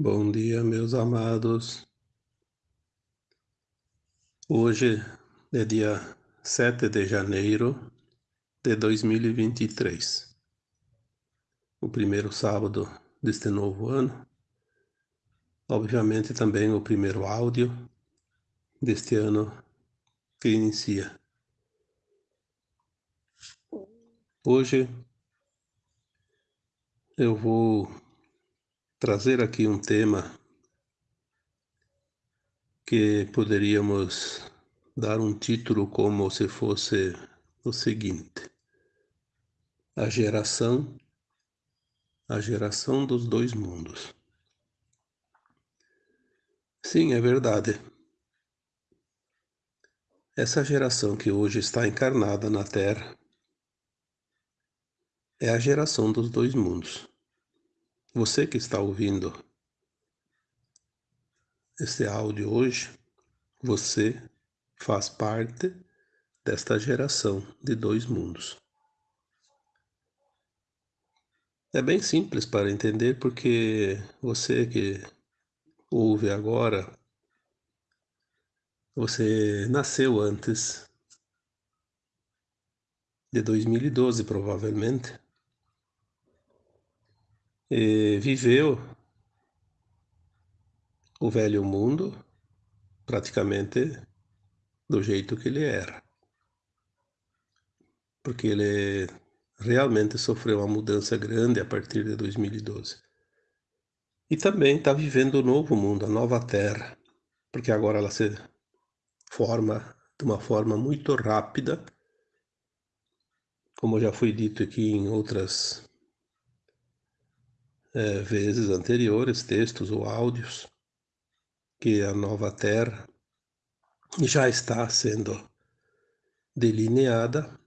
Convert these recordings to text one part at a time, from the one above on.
Bom dia, meus amados. Hoje é dia 7 de janeiro de 2023, o primeiro sábado deste novo ano. Obviamente, também o primeiro áudio deste ano que inicia. Hoje eu vou trazer aqui um tema que poderíamos dar um título como se fosse o seguinte: A geração a geração dos dois mundos. Sim, é verdade. Essa geração que hoje está encarnada na Terra é a geração dos dois mundos. Você que está ouvindo este áudio hoje, você faz parte desta geração de dois mundos. É bem simples para entender porque você que ouve agora, você nasceu antes de 2012 provavelmente e viveu o velho mundo praticamente do jeito que ele era. Porque ele realmente sofreu uma mudança grande a partir de 2012. E também está vivendo o novo mundo, a nova Terra, porque agora ela se forma de uma forma muito rápida, como já foi dito aqui em outras é, vezes anteriores, textos ou áudios, que a nova Terra já está sendo delineada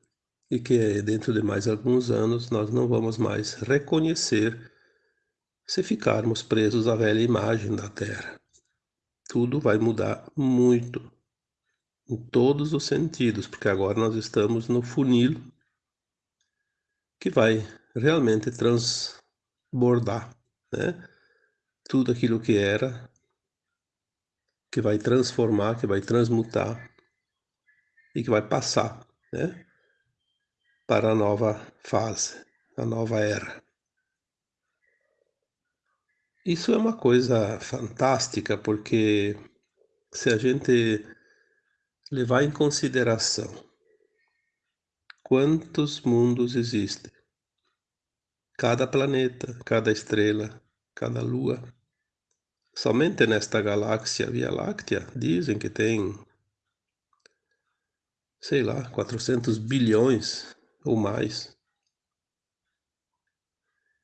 e que dentro de mais alguns anos nós não vamos mais reconhecer se ficarmos presos à velha imagem da Terra. Tudo vai mudar muito, em todos os sentidos, porque agora nós estamos no funil que vai realmente trans, bordar, né? Tudo aquilo que era, que vai transformar, que vai transmutar e que vai passar, né? Para a nova fase, a nova era. Isso é uma coisa fantástica, porque se a gente levar em consideração quantos mundos existem, cada planeta, cada estrela, cada lua. Somente nesta galáxia Via Láctea dizem que tem, sei lá, 400 bilhões ou mais.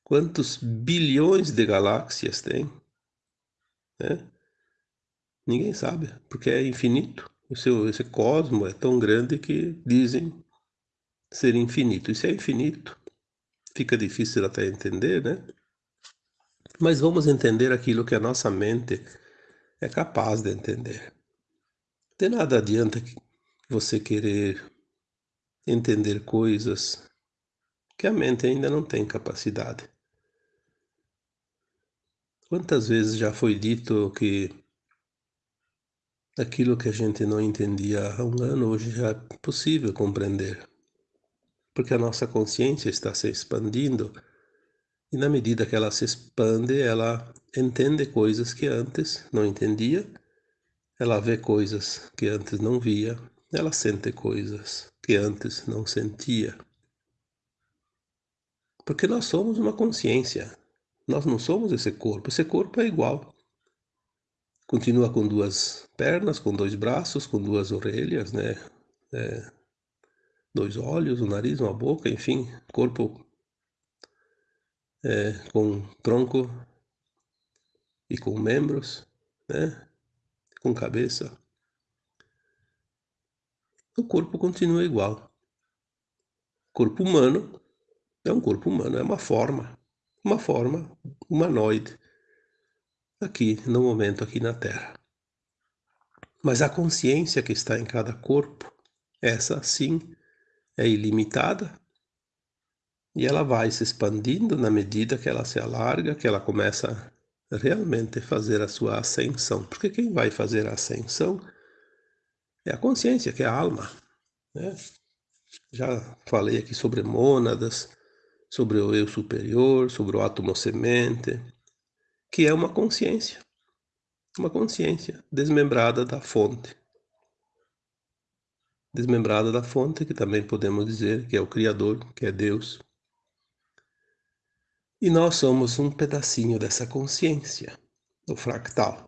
Quantos bilhões de galáxias tem? Né? Ninguém sabe, porque é infinito. O seu, esse cosmo é tão grande que dizem ser infinito. Isso é infinito fica difícil até entender, né? Mas vamos entender aquilo que a nossa mente é capaz de entender. De nada adianta você querer entender coisas que a mente ainda não tem capacidade. Quantas vezes já foi dito que aquilo que a gente não entendia há um ano hoje já é possível compreender porque a nossa consciência está se expandindo e na medida que ela se expande, ela entende coisas que antes não entendia, ela vê coisas que antes não via, ela sente coisas que antes não sentia. Porque nós somos uma consciência, nós não somos esse corpo, esse corpo é igual. Continua com duas pernas, com dois braços, com duas orelhas, né? É, dois olhos, um nariz, uma boca, enfim, corpo é, com tronco e com membros, né? com cabeça. O corpo continua igual. Corpo humano é um corpo humano, é uma forma, uma forma humanoide aqui no momento aqui na Terra. Mas a consciência que está em cada corpo, essa sim é ilimitada e ela vai se expandindo na medida que ela se alarga, que ela começa realmente fazer a sua ascensão. Porque quem vai fazer a ascensão é a consciência, que é a alma. Né? Já falei aqui sobre mônadas, sobre o eu superior, sobre o átomo semente, que é uma consciência. Uma consciência desmembrada da fonte. Desmembrada da fonte, que também podemos dizer que é o Criador, que é Deus. E nós somos um pedacinho dessa consciência, o fractal.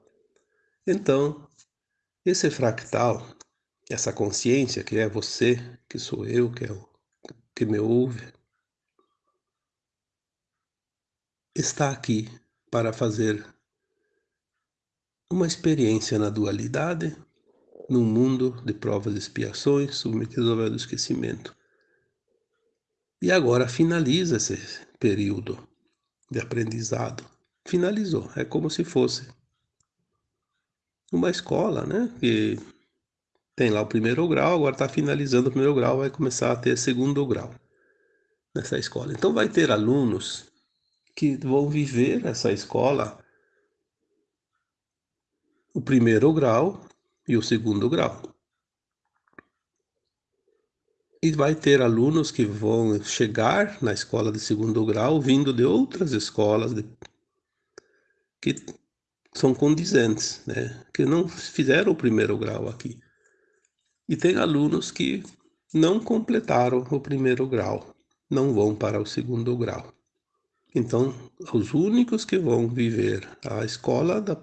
Então, esse fractal, essa consciência que é você, que sou eu, que é o que me ouve, está aqui para fazer uma experiência na dualidade, num mundo de provas e expiações, submetido ao véu do esquecimento. E agora finaliza esse período de aprendizado. Finalizou. É como se fosse uma escola, né? Que tem lá o primeiro grau, agora está finalizando o primeiro grau, vai começar a ter segundo grau nessa escola. Então vai ter alunos que vão viver essa escola o primeiro grau e o segundo grau. E vai ter alunos que vão chegar na escola de segundo grau vindo de outras escolas de, que são condizentes, né? que não fizeram o primeiro grau aqui. E tem alunos que não completaram o primeiro grau, não vão para o segundo grau. Então, os únicos que vão viver a escola da,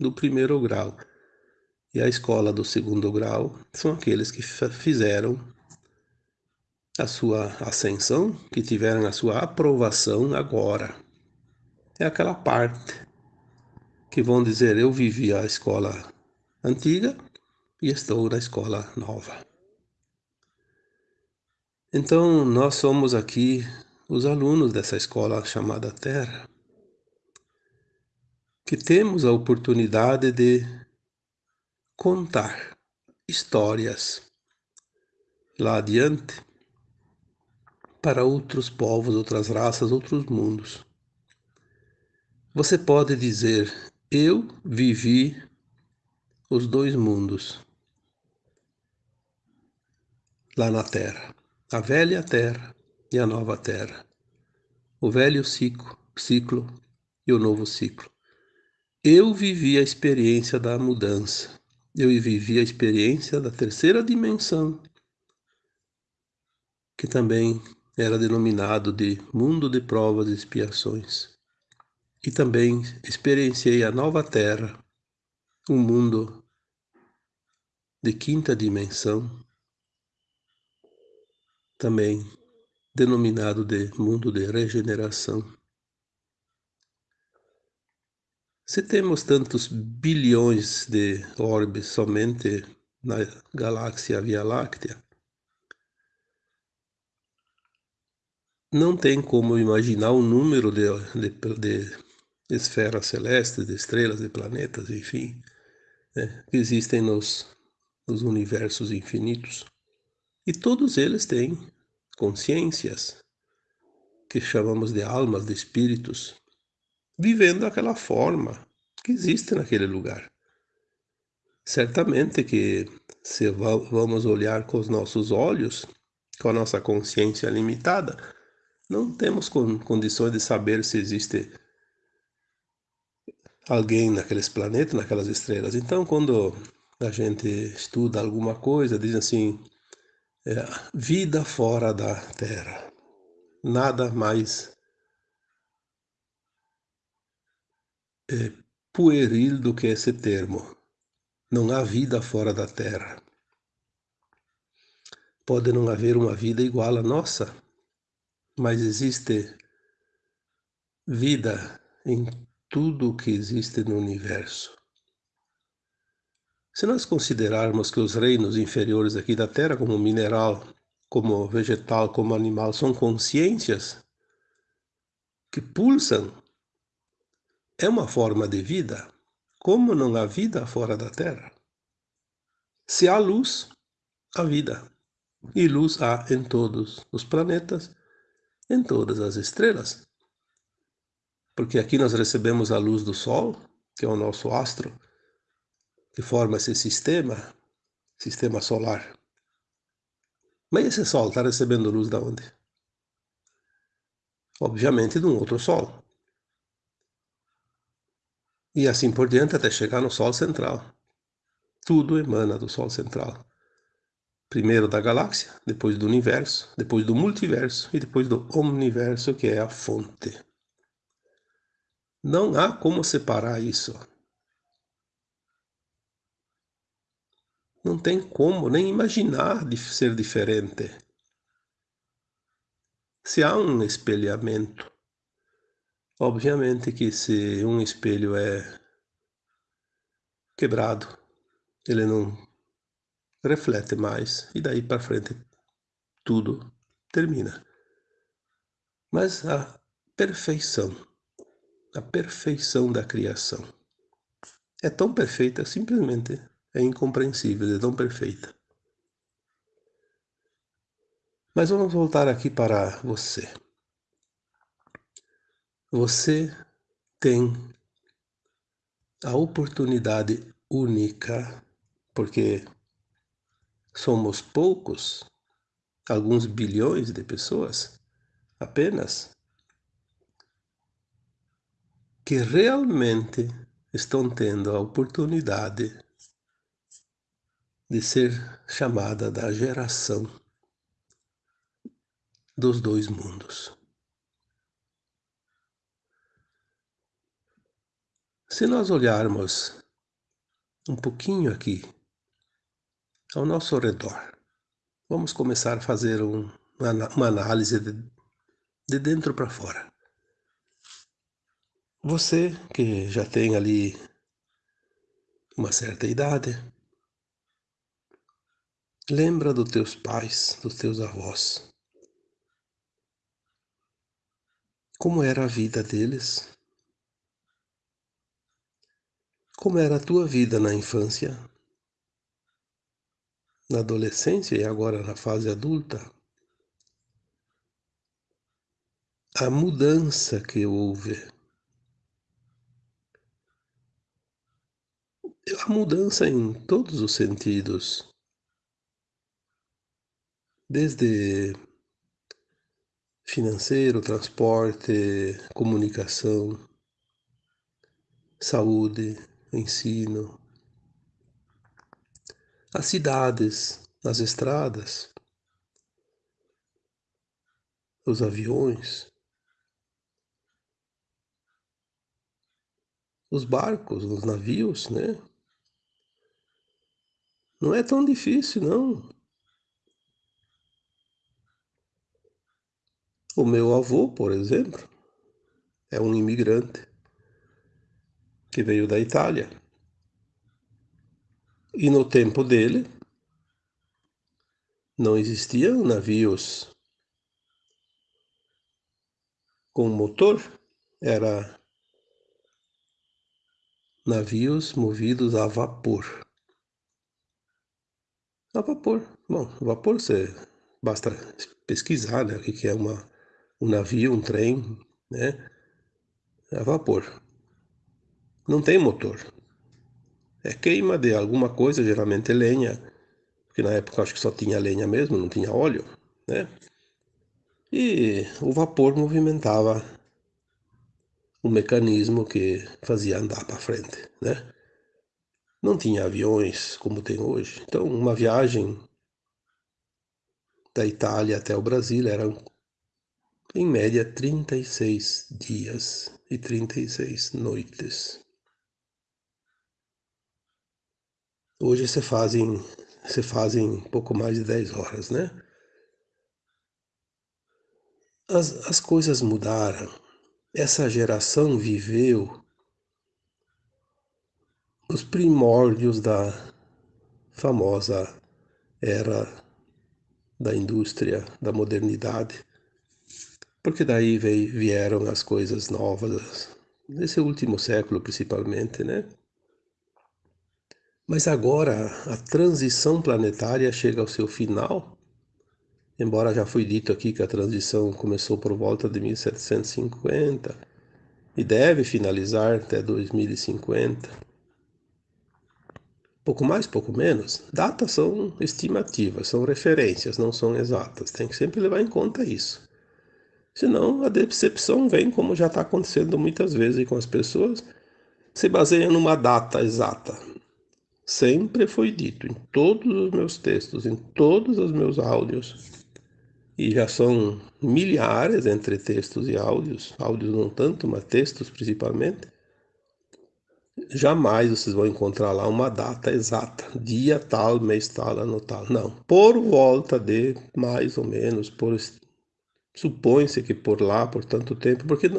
do primeiro grau e a escola do segundo grau são aqueles que fizeram a sua ascensão, que tiveram a sua aprovação agora. É aquela parte que vão dizer: Eu vivi a escola antiga e estou na escola nova. Então, nós somos aqui os alunos dessa escola chamada Terra, que temos a oportunidade de contar histórias lá adiante para outros povos, outras raças, outros mundos. Você pode dizer: Eu vivi os dois mundos lá na Terra, a velha Terra e a nova Terra, o velho ciclo, ciclo e o novo ciclo. Eu vivi a experiência da mudança, eu vivi a experiência da terceira dimensão, que também era denominado de mundo de provas e expiações. E também experienciei a nova terra, um mundo de quinta dimensão, também denominado de mundo de regeneração. Se temos tantos bilhões de orbes somente na galáxia Via Láctea, não tem como imaginar o número de, de, de esferas celestes, de estrelas, de planetas, enfim, né, que existem nos, nos universos infinitos. E todos eles têm consciências, que chamamos de almas, de espíritos, vivendo aquela forma que existe naquele lugar. Certamente que se vamos olhar com os nossos olhos, com a nossa consciência limitada, não temos condições de saber se existe alguém naqueles planetas, naquelas estrelas. Então, quando a gente estuda alguma coisa, diz assim, é, vida fora da Terra. Nada mais é, pueril do que esse termo. Não há vida fora da Terra. Pode não haver uma vida igual à nossa, mas existe vida em tudo que existe no universo. Se nós considerarmos que os reinos inferiores aqui da Terra, como mineral, como vegetal, como animal, são consciências que pulsam, é uma forma de vida, como não há vida fora da Terra. Se há luz, há vida. E luz há em todos os planetas em todas as estrelas. Porque aqui nós recebemos a luz do Sol, que é o nosso astro, que forma esse sistema, sistema solar. Mas esse Sol está recebendo luz da onde? Obviamente de um outro Sol. E assim por diante até chegar no Sol central. Tudo emana do Sol central. Primeiro da galáxia, depois do universo, depois do multiverso e depois do omniverso, que é a fonte. Não há como separar isso. Não tem como nem imaginar de ser diferente. Se há um espelhamento, obviamente que se um espelho é quebrado, ele não reflete mais e daí para frente tudo termina. Mas a perfeição a perfeição da criação. É tão perfeita, simplesmente é incompreensível, é tão perfeita. Mas vamos voltar aqui para você. Você tem a oportunidade única, porque somos poucos, alguns bilhões de pessoas apenas, que realmente estão tendo a oportunidade de ser chamada da geração dos dois mundos. Se nós olharmos um pouquinho aqui ao nosso redor, vamos começar a fazer um, uma, análise de, de dentro para fora. Você que já tem ali uma certa idade, lembra dos teus pais, dos teus avós. Como era a vida deles? Como era a tua vida na infância? Na adolescência e agora na fase adulta? A mudança que houve a mudança em todos os sentidos, desde financeiro, transporte, comunicação, saúde, ensino, as cidades, as estradas, os aviões, os barcos, os navios, né? Não é tão difícil, não. O meu avô, por exemplo, é um imigrante que veio da Itália. E no tempo dele, não existiam navios com motor, era navios movidos a vapor. A vapor. Bom, vapor você basta pesquisar, né, o que é uma, um navio, um trem, né? A vapor. Não tem motor. É queima de alguma coisa, geralmente lenha, porque na época acho que só tinha lenha mesmo, não tinha óleo, né? E o vapor movimentava o mecanismo que fazia andar para frente, né? Não tinha aviões como tem hoje. Então, uma viagem da Itália até o Brasil era, em média, 36 dias e 36 noites. Hoje você fazem, você fazem pouco mais de 10 horas, né? As, as coisas mudaram. Essa geração viveu os primórdios da famosa era da indústria, da modernidade, porque daí veio, vieram as coisas novas, nesse último século principalmente, né? Mas agora a transição planetária chega ao seu final, embora já foi dito aqui que a transição começou por volta de 1750, e deve finalizar até 2050. Pouco mais, pouco menos. Datas são estimativas, são referências, não são exatas. Tem que sempre levar em conta isso. Senão a decepção vem, como já está acontecendo muitas vezes com as pessoas, se baseia numa data exata. Sempre foi dito em todos os meus textos, em todos os meus áudios, e já são milhares entre textos e áudios, áudios não tanto, mas textos principalmente, jamais vocês vão encontrar lá uma data exata, dia tal, mês tal, ano tal. Não, por volta de mais ou menos, por supõe-se que por lá, por tanto tempo, porque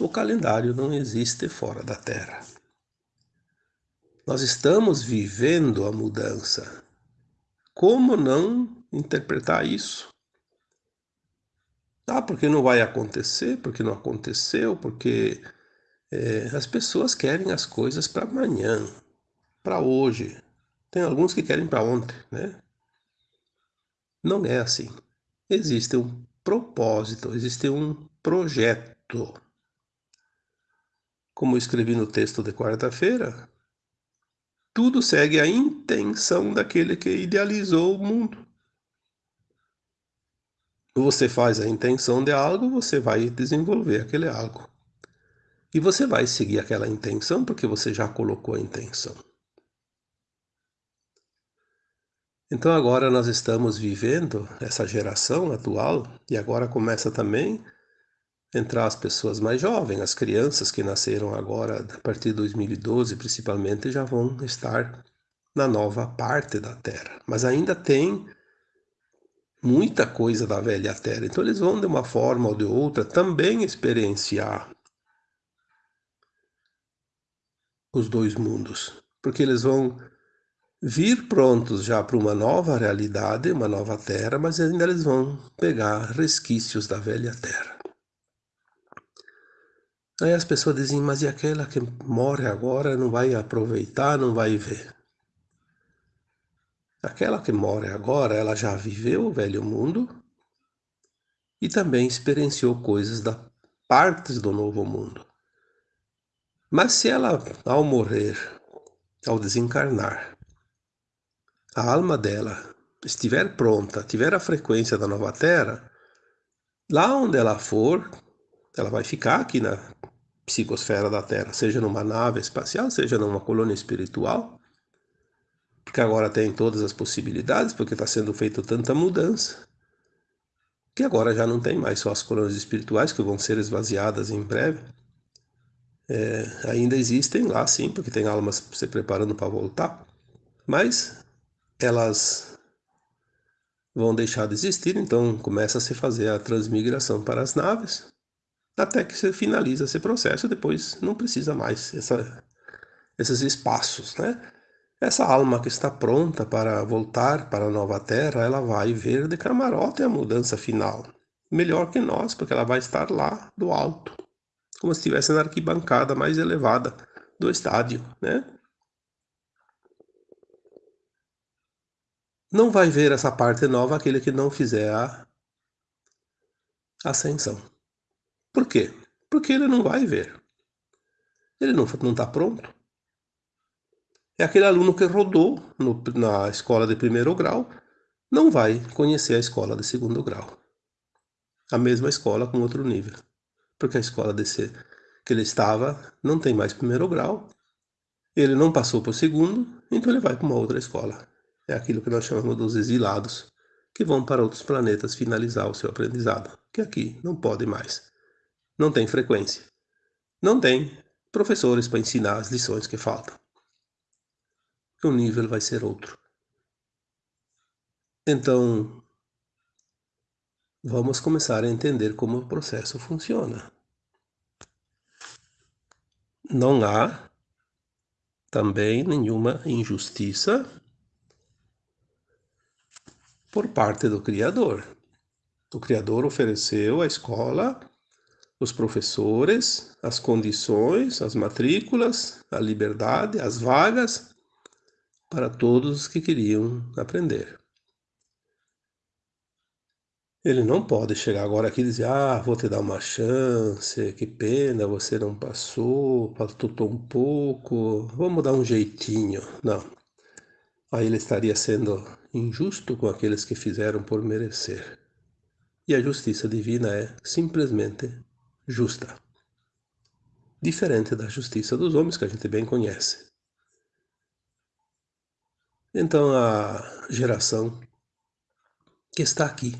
o calendário não existe fora da Terra. Nós estamos vivendo a mudança. Como não interpretar isso? Ah, porque não vai acontecer, porque não aconteceu, porque é, as pessoas querem as coisas para amanhã, para hoje. Tem alguns que querem para ontem, né? Não é assim. Existe um propósito, existe um projeto. Como eu escrevi no texto de quarta-feira, tudo segue a intenção daquele que idealizou o mundo você faz a intenção de algo, você vai desenvolver aquele algo. E você vai seguir aquela intenção porque você já colocou a intenção. Então agora nós estamos vivendo essa geração atual e agora começa também entrar as pessoas mais jovens, as crianças que nasceram agora a partir de 2012 principalmente já vão estar na nova parte da Terra. Mas ainda tem muita coisa da velha terra. Então eles vão de uma forma ou de outra também experienciar os dois mundos, porque eles vão vir prontos já para uma nova realidade, uma nova terra, mas ainda eles vão pegar resquícios da velha terra. Aí as pessoas dizem, mas e aquela que morre agora não vai aproveitar, não vai ver? Aquela que mora agora, ela já viveu o velho mundo e também experienciou coisas da partes do novo mundo. Mas se ela, ao morrer, ao desencarnar, a alma dela estiver pronta, tiver a frequência da nova Terra, lá onde ela for, ela vai ficar aqui na psicosfera da Terra, seja numa nave espacial, seja numa colônia espiritual, porque agora tem todas as possibilidades, porque está sendo feita tanta mudança, que agora já não tem mais só as colônias espirituais, que vão ser esvaziadas em breve. É, ainda existem lá, sim, porque tem almas se preparando para voltar, mas elas vão deixar de existir, então começa a se fazer a transmigração para as naves, até que se finaliza esse processo, depois não precisa mais essa, esses espaços, né? Essa alma que está pronta para voltar para a nova terra, ela vai ver de camarote a mudança final. Melhor que nós, porque ela vai estar lá do alto, como se estivesse na arquibancada mais elevada do estádio, né? Não vai ver essa parte nova aquele que não fizer a ascensão. Por quê? Porque ele não vai ver. Ele não está pronto é aquele aluno que rodou no, na escola de primeiro grau, não vai conhecer a escola de segundo grau. A mesma escola com outro nível. Porque a escola que ele estava não tem mais primeiro grau, ele não passou para o segundo, então ele vai para uma outra escola. É aquilo que nós chamamos dos exilados, que vão para outros planetas finalizar o seu aprendizado, que aqui não pode mais. Não tem frequência. Não tem professores para ensinar as lições que faltam o nível vai ser outro. Então, vamos começar a entender como o processo funciona. Não há também nenhuma injustiça por parte do Criador. O Criador ofereceu à escola os professores, as condições, as matrículas, a liberdade, as vagas para todos os que queriam aprender. Ele não pode chegar agora aqui e dizer: Ah, vou te dar uma chance, que pena, você não passou, faltou um pouco, vamos dar um jeitinho. Não. Aí ele estaria sendo injusto com aqueles que fizeram por merecer. E a justiça divina é simplesmente justa. Diferente da justiça dos homens que a gente bem conhece. Então a geração que está aqui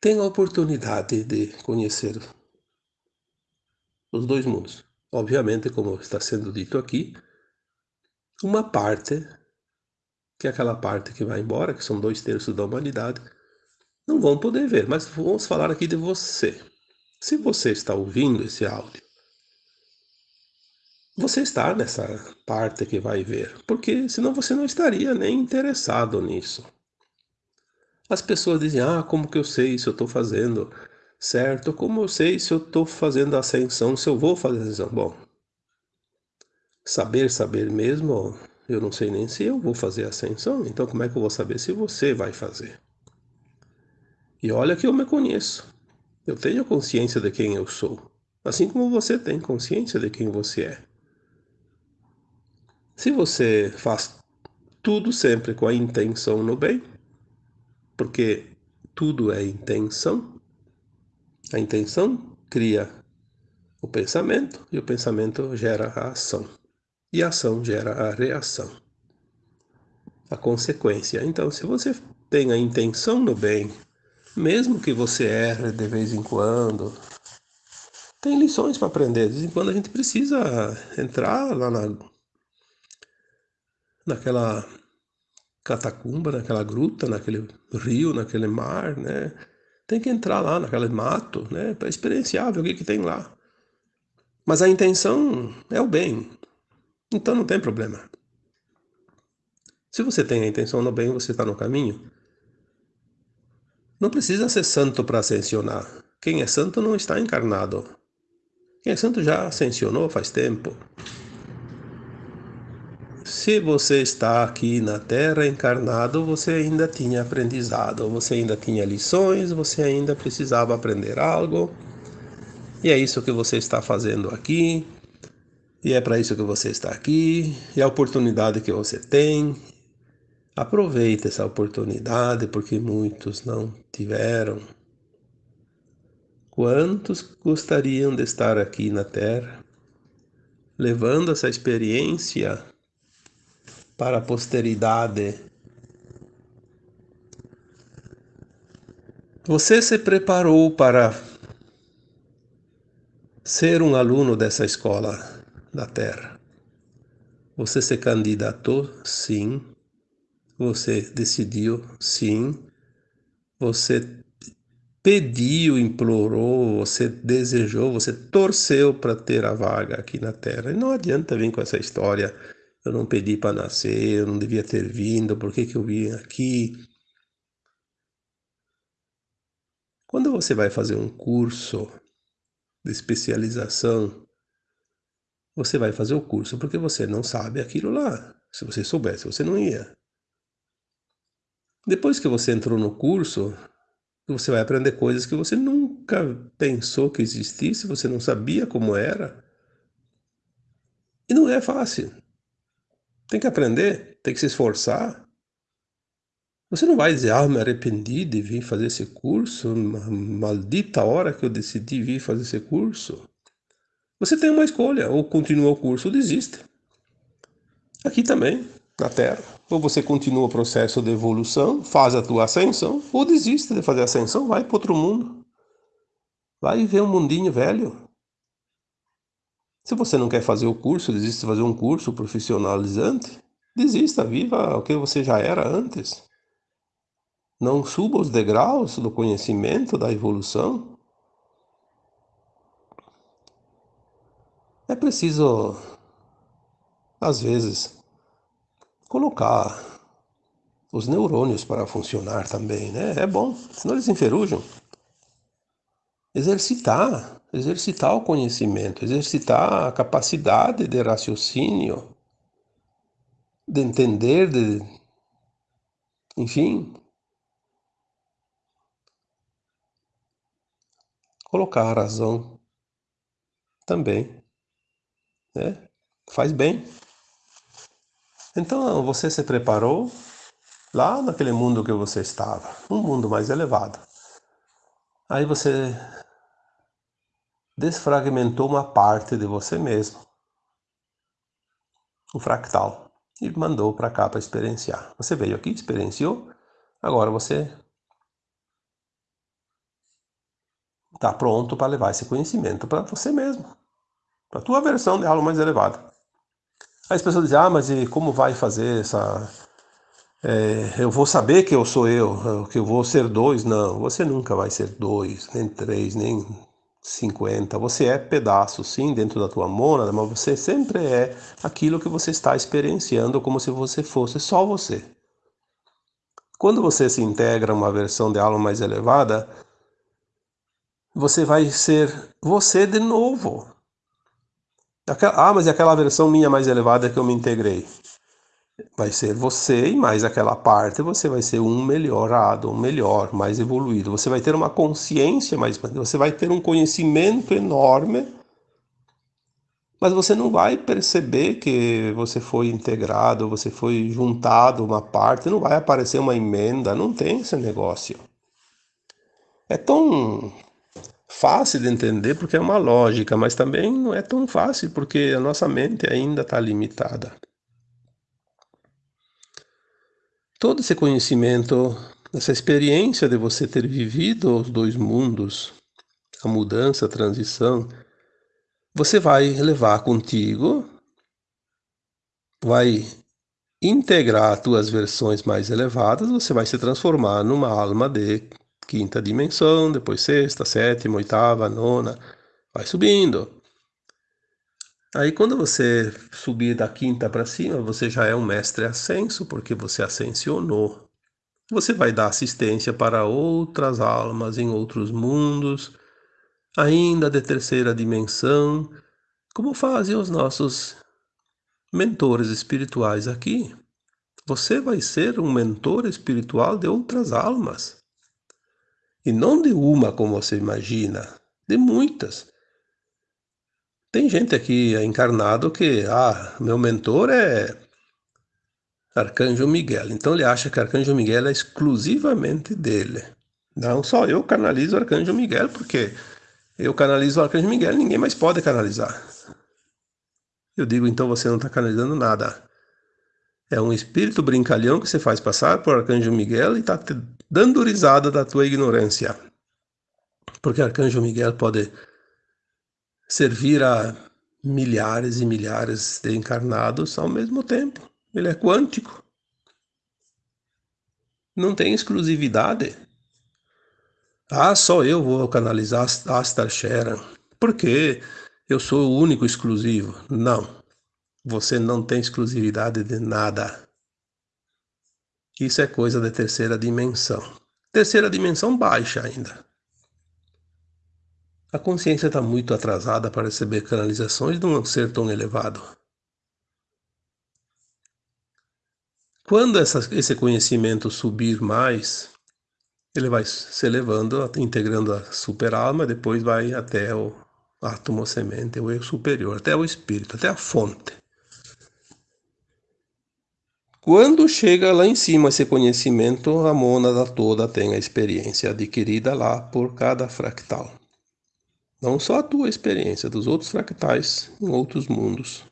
tem a oportunidade de conhecer os dois mundos. Obviamente, como está sendo dito aqui, uma parte, que é aquela parte que vai embora, que são dois terços da humanidade, não vão poder ver, mas vamos falar aqui de você. Se você está ouvindo esse áudio, você está nessa parte que vai ver, porque senão você não estaria nem interessado nisso. As pessoas dizem, ah, como que eu sei se eu estou fazendo certo? Como eu sei se eu estou fazendo ascensão, se eu vou fazer ascensão? Bom, saber, saber mesmo, eu não sei nem se eu vou fazer ascensão, então como é que eu vou saber se você vai fazer? E olha que eu me conheço. Eu tenho consciência de quem eu sou, assim como você tem consciência de quem você é. Se você faz tudo sempre com a intenção no bem, porque tudo é intenção. A intenção cria o pensamento e o pensamento gera a ação. E a ação gera a reação. A consequência. Então, se você tem a intenção no bem, mesmo que você erre de vez em quando, tem lições para aprender. De vez em quando a gente precisa entrar lá na, naquela catacumba, naquela gruta, naquele rio, naquele mar, né? Tem que entrar lá naquele mato, né? Para experienciar, ver o que, que tem lá. Mas a intenção é o bem. Então não tem problema. Se você tem a intenção no bem, você está no caminho. Não precisa ser santo para ascensionar. Quem é santo não está encarnado. Quem é santo já ascensionou faz tempo. Se você está aqui na Terra encarnado, você ainda tinha aprendizado, você ainda tinha lições, você ainda precisava aprender algo. E é isso que você está fazendo aqui. E é para isso que você está aqui. E a oportunidade que você tem. Aproveite essa oportunidade, porque muitos não tiveram. Quantos gostariam de estar aqui na Terra, levando essa experiência para a posteridade. Você se preparou para ser um aluno dessa escola da Terra. Você se candidatou? Sim. Você decidiu? Sim. Você pediu, implorou, você desejou, você torceu para ter a vaga aqui na Terra. E não adianta vir com essa história eu não pedi para nascer, eu não devia ter vindo, por que, que eu vim aqui? Quando você vai fazer um curso de especialização, você vai fazer o curso porque você não sabe aquilo lá. Se você soubesse, você não ia. Depois que você entrou no curso, você vai aprender coisas que você nunca pensou que existisse, você não sabia como era. E não é fácil. Tem que aprender, tem que se esforçar. Você não vai dizer, ah, me arrependi de vir fazer esse curso, maldita hora que eu decidi vir fazer esse curso. Você tem uma escolha, ou continua o curso ou desiste. Aqui também, na Terra. Ou você continua o processo de evolução, faz a tua ascensão, ou desiste de fazer a ascensão, vai para outro mundo. Vai ver um mundinho velho. Se você não quer fazer o curso, desiste de fazer um curso profissionalizante, desista, viva o que você já era antes. Não suba os degraus do conhecimento, da evolução. É preciso, às vezes, colocar os neurônios para funcionar também, né? É bom, senão eles enferrujam. Exercitar, exercitar o conhecimento, exercitar a capacidade de raciocínio, de entender, de enfim, colocar a razão também, né? Faz bem. Então você se preparou lá naquele mundo que você estava, um mundo mais elevado. Aí você desfragmentou uma parte de você mesmo, um fractal, e mandou para cá para experienciar. Você veio aqui, experienciou, agora você está pronto para levar esse conhecimento para você mesmo, para a tua versão de algo mais elevada. Aí as pessoas dizem, ah, mas e como vai fazer essa é, eu vou saber que eu sou eu, que eu vou ser dois. Não, você nunca vai ser dois, nem três, nem cinquenta. Você é pedaço, sim, dentro da tua mônada, mas você sempre é aquilo que você está experienciando como se você fosse só você. Quando você se integra a uma versão de alma mais elevada, você vai ser você de novo. Ah, mas é aquela versão minha mais elevada que eu me integrei vai ser você e mais aquela parte você vai ser um melhorado, um melhor, mais evoluído. Você vai ter uma consciência mais, você vai ter um conhecimento enorme, mas você não vai perceber que você foi integrado, você foi juntado uma parte, não vai aparecer uma emenda, não tem esse negócio. É tão fácil de entender porque é uma lógica, mas também não é tão fácil porque a nossa mente ainda está limitada. todo esse conhecimento, essa experiência de você ter vivido os dois mundos, a mudança, a transição, você vai levar contigo, vai integrar tuas versões mais elevadas, você vai se transformar numa alma de quinta dimensão, depois sexta, sétima, oitava, nona, vai subindo. Aí quando você subir da quinta para cima, você já é um mestre ascenso, porque você ascensionou. Você vai dar assistência para outras almas em outros mundos, ainda de terceira dimensão, como fazem os nossos mentores espirituais aqui. Você vai ser um mentor espiritual de outras almas. E não de uma, como você imagina, de muitas. Tem gente aqui encarnado que, ah, meu mentor é Arcanjo Miguel. Então ele acha que Arcanjo Miguel é exclusivamente dele. Não, só eu canalizo Arcanjo Miguel, porque eu canalizo Arcanjo Miguel, ninguém mais pode canalizar. Eu digo, então você não está canalizando nada. É um espírito brincalhão que você faz passar por Arcanjo Miguel e está te dando risada da tua ignorância. Porque Arcanjo Miguel pode servir a milhares e milhares de encarnados ao mesmo tempo. Ele é quântico. Não tem exclusividade. Ah, só eu vou canalizar Astar Sharan. Porque eu sou o único exclusivo. Não. Você não tem exclusividade de nada. Isso é coisa da terceira dimensão. Terceira dimensão baixa ainda. A consciência está muito atrasada para receber canalizações de um ser tão elevado. Quando essa, esse conhecimento subir mais, ele vai se elevando, integrando a super-alma, depois vai até o átomo semente, o eu superior, até o espírito, até a fonte. Quando chega lá em cima esse conhecimento, a mônada toda tem a experiência adquirida lá por cada fractal. Não só a tua experiência, dos outros fractais em outros mundos.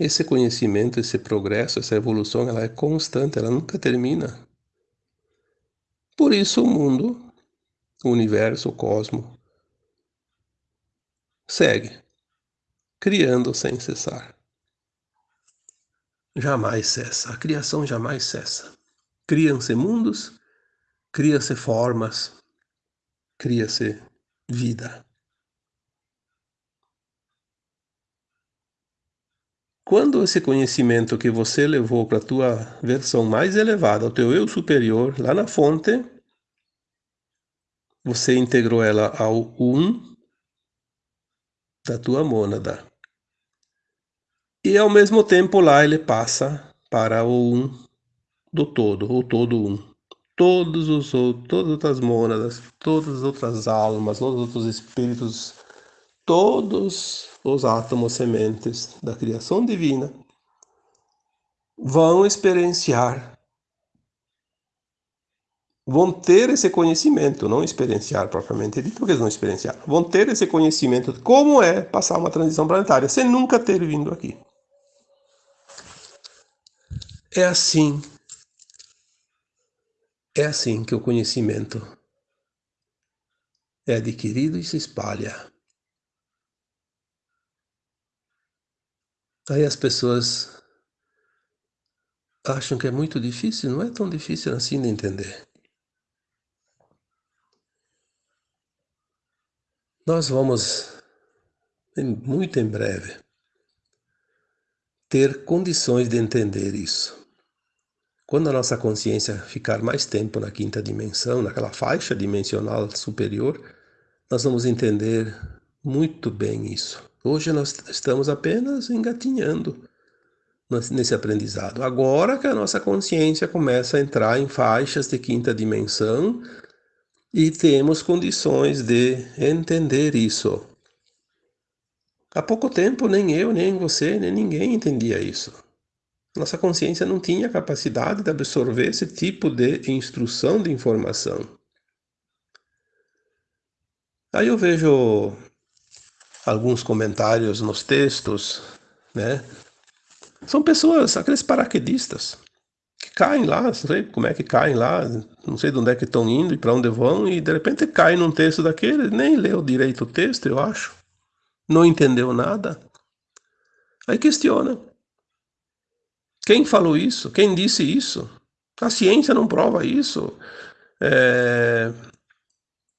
Esse conhecimento, esse progresso, essa evolução, ela é constante, ela nunca termina. Por isso o mundo, o universo, o cosmo, segue, criando sem cessar. Jamais cessa, a criação jamais cessa. Criam-se mundos, criam-se formas, cria-se vida. Quando esse conhecimento que você levou para a tua versão mais elevada, ao teu eu superior, lá na fonte, você integrou ela ao um da tua mônada. E ao mesmo tempo lá ele passa para o um do todo, o todo um. todos os todas as mônadas, todas as outras almas, todos os outros espíritos, todos os átomos sementes da criação divina vão experienciar, vão ter esse conhecimento, não experienciar propriamente dito, porque eles não experienciar, vão ter esse conhecimento de como é passar uma transição planetária sem nunca ter vindo aqui. É assim é assim que o conhecimento é adquirido e se espalha. Aí as pessoas acham que é muito difícil, não é tão difícil assim de entender. Nós vamos, muito em breve, ter condições de entender isso. Quando a nossa consciência ficar mais tempo na quinta dimensão, naquela faixa dimensional superior, nós vamos entender muito bem isso. Hoje nós estamos apenas engatinhando nesse aprendizado. Agora que a nossa consciência começa a entrar em faixas de quinta dimensão e temos condições de entender isso. Há pouco tempo nem eu, nem você, nem ninguém entendia isso. Nossa consciência não tinha capacidade de absorver esse tipo de instrução de informação. Aí eu vejo alguns comentários nos textos, né? São pessoas, aqueles paraquedistas, que caem lá, não sei como é que caem lá, não sei de onde é que estão indo e para onde vão, e de repente caem num texto daquele, nem leu direito o texto, eu acho, não entendeu nada. Aí questiona. Quem falou isso? Quem disse isso? A ciência não prova isso. É...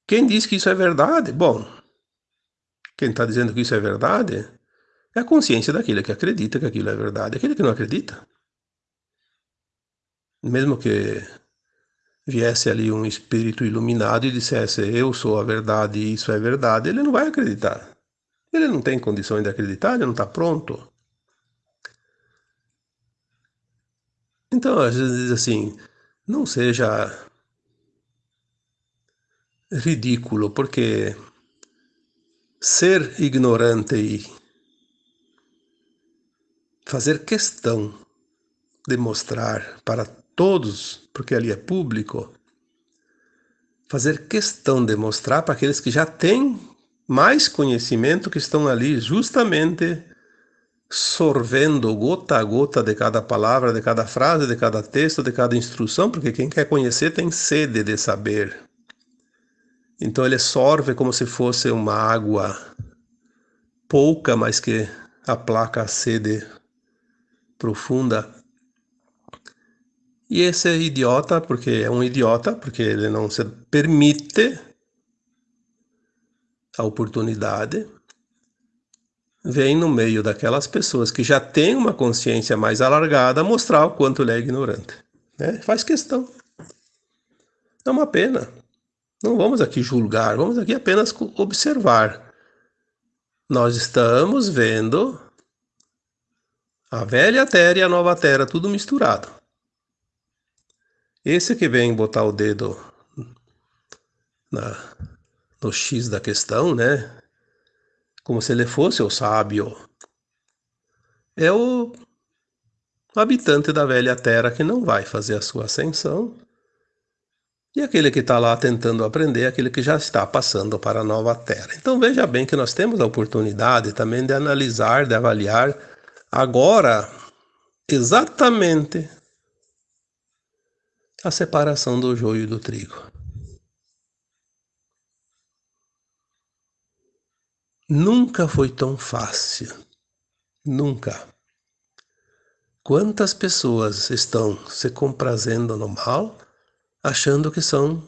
Quem diz que isso é verdade? Bom, quem está dizendo que isso é verdade é a consciência daquele que acredita que aquilo é verdade. Aquele que não acredita. Mesmo que viesse ali um espírito iluminado e dissesse eu sou a verdade e isso é verdade, ele não vai acreditar. Ele não tem condições de acreditar, ele não está pronto. Então, às vezes assim, não seja ridículo, porque ser ignorante e fazer questão de mostrar para todos, porque ali é público, fazer questão de mostrar para aqueles que já têm mais conhecimento, que estão ali justamente sorvendo gota a gota de cada palavra, de cada frase, de cada texto, de cada instrução, porque quem quer conhecer tem sede de saber. Então ele sorve como se fosse uma água pouca, mas que aplaca a sede profunda. E esse idiota, porque é um idiota, porque ele não se permite a oportunidade vem no meio daquelas pessoas que já têm uma consciência mais alargada mostrar o quanto ele é ignorante. Né? Faz questão. É uma pena. Não vamos aqui julgar, vamos aqui apenas observar. Nós estamos vendo a velha terra e a nova terra, tudo misturado. Esse que vem botar o dedo na, no X da questão, né? Como se ele fosse o sábio. É o habitante da velha terra que não vai fazer a sua ascensão, e aquele que está lá tentando aprender, aquele que já está passando para a nova terra. Então veja bem que nós temos a oportunidade também de analisar, de avaliar agora exatamente a separação do joio e do trigo. Nunca foi tão fácil. Nunca. Quantas pessoas estão se comprazendo no mal, achando que são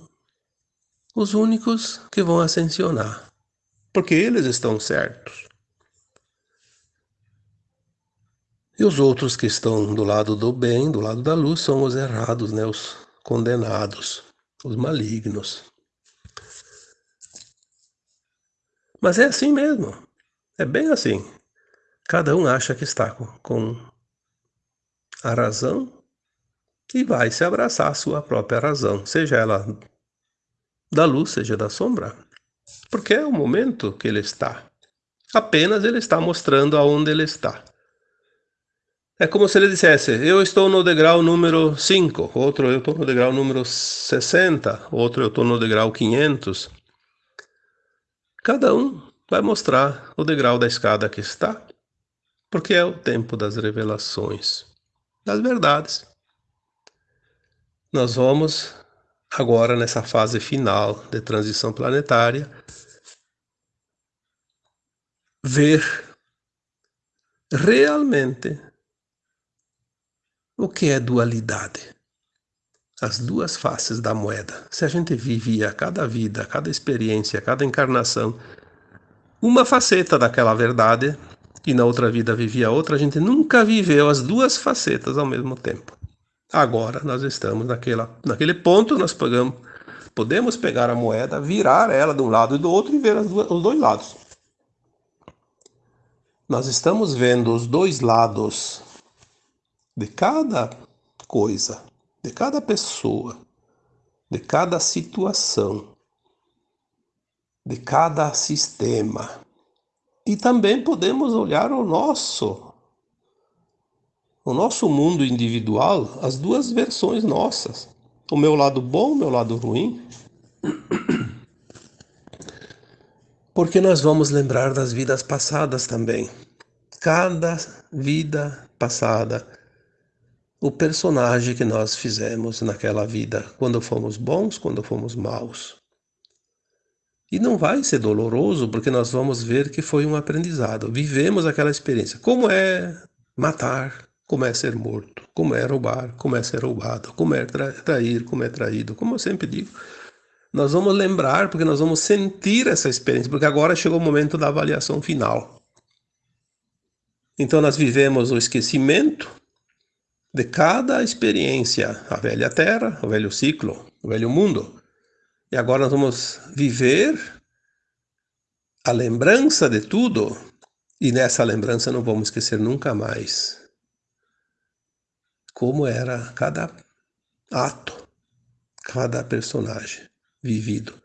os únicos que vão ascensionar, porque eles estão certos. E os outros que estão do lado do bem, do lado da luz, são os errados, né? os condenados, os malignos. Mas é assim mesmo. É bem assim. Cada um acha que está com, a razão e vai se abraçar à sua própria razão, seja ela da luz, seja da sombra. Porque é o momento que ele está. Apenas ele está mostrando aonde ele está. É como se ele dissesse, eu estou no degrau número 5, outro eu estou no degrau número 60, outro eu estou no degrau 500. Cada um vai mostrar o degrau da escada que está, porque é o tempo das revelações, das verdades. Nós vamos agora nessa fase final de transição planetária ver realmente o que é dualidade? As duas faces da moeda. Se a gente vivia cada vida, cada experiência, cada encarnação, uma faceta daquela verdade, e na outra vida vivia outra, a gente nunca viveu as duas facetas ao mesmo tempo. Agora nós estamos naquela, naquele ponto, nós pegamos, podemos pegar a moeda, virar ela de um lado e do outro e ver duas, os dois lados. Nós estamos vendo os dois lados de cada coisa, de cada pessoa, de cada situação, de cada sistema. E também podemos olhar o nosso, o nosso mundo individual, as duas versões nossas. O meu lado bom, o meu lado ruim. Porque nós vamos lembrar das vidas passadas também. Cada vida passada o personagem que nós fizemos naquela vida, quando fomos bons, quando fomos maus. E não vai ser doloroso, porque nós vamos ver que foi um aprendizado. Vivemos aquela experiência. Como é matar, como é ser morto, como é roubar, como é ser roubado, como é trair, como é traído, como eu sempre digo. Nós vamos lembrar, porque nós vamos sentir essa experiência, porque agora chegou o momento da avaliação final. Então nós vivemos o esquecimento, de cada experiência, a velha terra, o velho ciclo, o velho mundo. E agora nós vamos viver a lembrança de tudo, e nessa lembrança não vamos esquecer nunca mais como era cada ato, cada personagem vivido.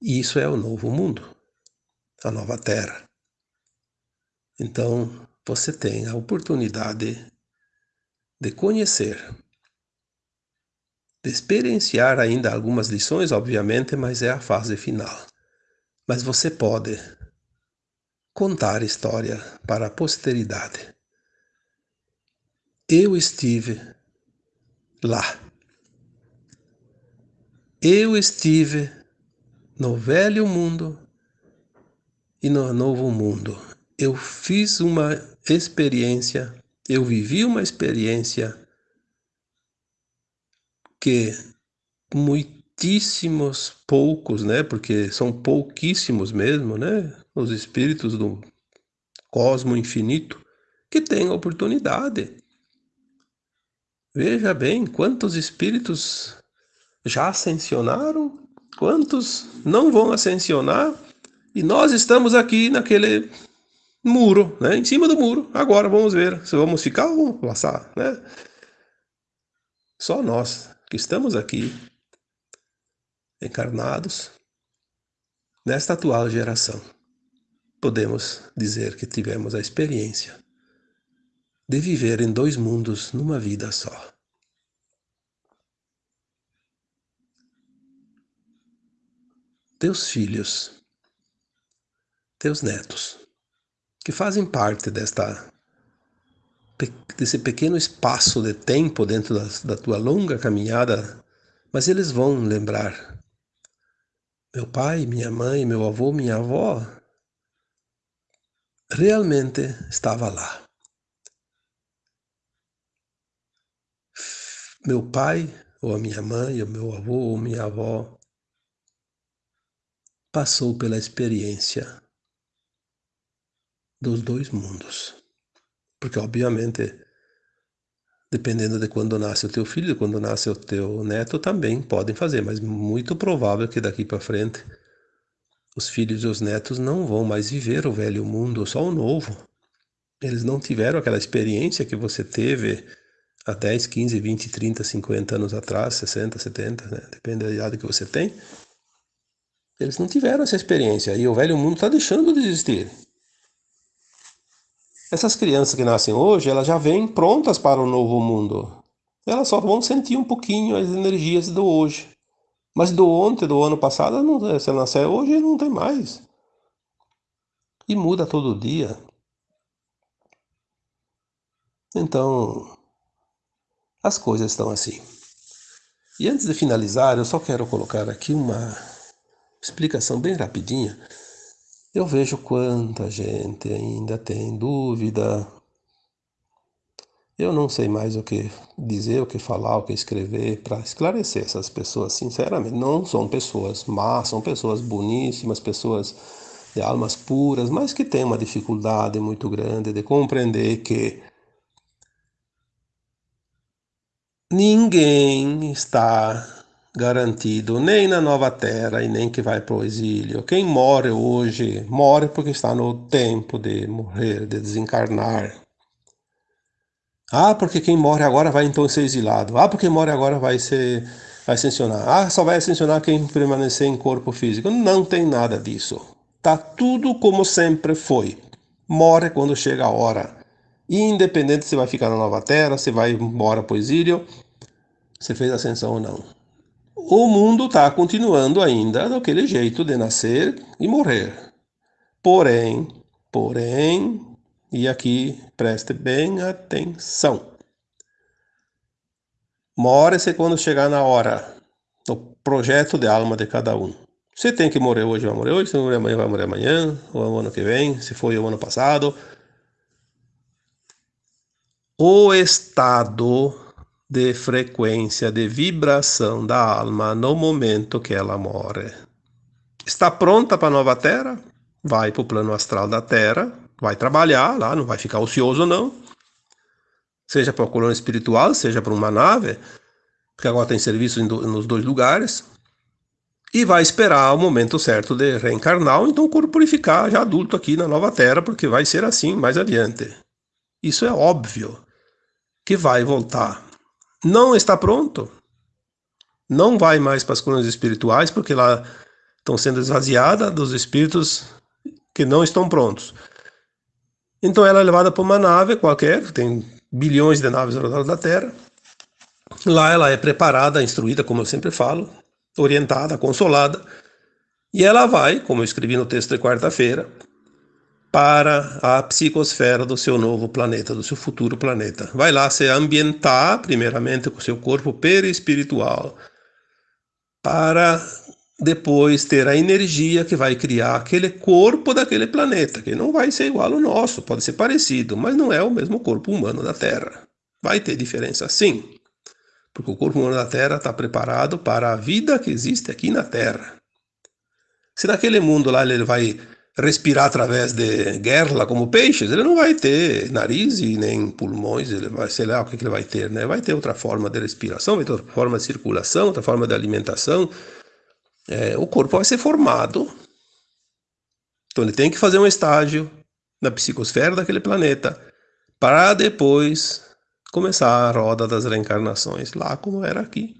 E isso é o novo mundo, a nova terra. Então, você tem a oportunidade de conhecer, de experienciar ainda algumas lições, obviamente, mas é a fase final. Mas você pode contar história para a posteridade. Eu estive lá. Eu estive no velho mundo e no novo mundo. Eu fiz uma experiência eu vivi uma experiência que muitíssimos poucos, né, porque são pouquíssimos mesmo, né, os espíritos do cosmo infinito que têm a oportunidade. Veja bem quantos espíritos já ascensionaram, quantos não vão ascensionar, e nós estamos aqui naquele muro, né? Em cima do muro. Agora vamos ver se vamos ficar ou passar, né? Só nós que estamos aqui encarnados nesta atual geração podemos dizer que tivemos a experiência de viver em dois mundos numa vida só. Teus filhos, teus netos, que fazem parte desta desse pequeno espaço de tempo dentro da, da tua longa caminhada, mas eles vão lembrar. Meu pai, minha mãe, meu avô, minha avó realmente estava lá. Meu pai, ou a minha mãe, ou meu avô, ou minha avó, passou pela experiência dos dois mundos. Porque, obviamente, dependendo de quando nasce o teu filho, quando nasce o teu neto, também podem fazer, mas muito provável que daqui para frente os filhos e os netos não vão mais viver o velho mundo, só o novo. Eles não tiveram aquela experiência que você teve há 10, 15, 20, 30, 50 anos atrás, 60, 70, né? depende da idade que você tem, eles não tiveram essa experiência e o velho mundo está deixando de existir. Essas crianças que nascem hoje, elas já vêm prontas para o novo mundo. Elas só vão sentir um pouquinho as energias do hoje. Mas do ontem, do ano passado, não, se ela nascer hoje, não tem mais. E muda todo dia. Então, as coisas estão assim. E antes de finalizar, eu só quero colocar aqui uma explicação bem rapidinha. Eu vejo quanta gente ainda tem dúvida. Eu não sei mais o que dizer, o que falar, o que escrever para esclarecer essas pessoas, sinceramente. Não são pessoas más, são pessoas boníssimas, pessoas de almas puras, mas que têm uma dificuldade muito grande de compreender que ninguém está garantido nem na nova terra e nem que vai para o exílio. Quem morre hoje, morre porque está no tempo de morrer, de desencarnar. Ah, porque quem morre agora vai então ser exilado. Ah, porque morre agora vai ser vai ascensionar. Ah, só vai ascensionar quem permanecer em corpo físico. Não tem nada disso. Tá tudo como sempre foi. Morre quando chega a hora. Independente se vai ficar na nova terra, se vai embora para o exílio, se fez ascensão ou não o mundo está continuando ainda daquele jeito de nascer e morrer. Porém, porém, e aqui preste bem atenção. More-se quando chegar na hora, no projeto de alma de cada um. Se tem que morrer hoje, vai morrer hoje, se não morrer amanhã, vai morrer amanhã, ou o ano que vem, se foi o ano passado. O estado de frequência de vibração da alma no momento que ela morre. Está pronta para a nova Terra? Vai para o plano astral da Terra, vai trabalhar lá, não vai ficar ocioso não. Seja para a colônia espiritual, seja para uma nave, porque agora tem serviço nos dois lugares. E vai esperar o momento certo de reencarnar, ou então corporificar já adulto aqui na nova Terra, porque vai ser assim mais adiante. Isso é óbvio que vai voltar não está pronto. Não vai mais para as colunas espirituais, porque lá estão sendo esvaziadas dos espíritos que não estão prontos. Então ela é levada para uma nave qualquer, tem bilhões de naves ao redor da Terra. Lá ela é preparada, instruída, como eu sempre falo, orientada, consolada, e ela vai, como eu escrevi no texto de quarta-feira, para a psicosfera do seu novo planeta, do seu futuro planeta. Vai lá se ambientar, primeiramente, com seu corpo perispiritual, para depois ter a energia que vai criar aquele corpo daquele planeta, que não vai ser igual ao nosso, pode ser parecido, mas não é o mesmo corpo humano da Terra. Vai ter diferença sim, porque o corpo humano da Terra está preparado para a vida que existe aqui na Terra. Se naquele mundo lá ele vai respirar através de guerra como peixes, ele não vai ter nariz e nem pulmões, ele vai, sei lá o que, ele vai ter, né? Vai ter outra forma de respiração, vai ter outra forma de circulação, outra forma de alimentação. É, o corpo vai ser formado. Então ele tem que fazer um estágio na psicosfera daquele planeta para depois começar a roda das reencarnações, lá como era aqui.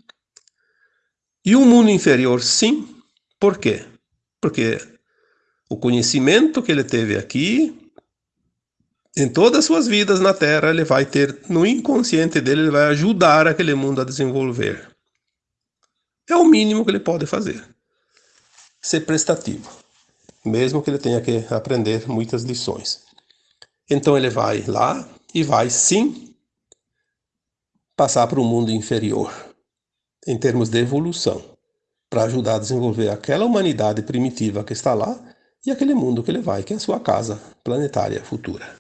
E o mundo inferior, sim. Por quê? Porque o conhecimento que ele teve aqui, em todas as suas vidas na Terra, ele vai ter, no inconsciente dele, ele vai ajudar aquele mundo a desenvolver. É o mínimo que ele pode fazer. Ser prestativo, mesmo que ele tenha que aprender muitas lições. Então ele vai lá e vai sim passar para o mundo inferior, em termos de evolução, para ajudar a desenvolver aquela humanidade primitiva que está lá e aquele mundo que ele vai, que é a sua casa planetária futura.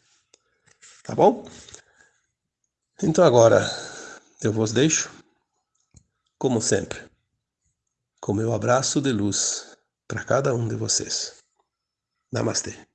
Tá bom? Então agora eu vos deixo, como sempre, com meu abraço de luz para cada um de vocês. Namastê.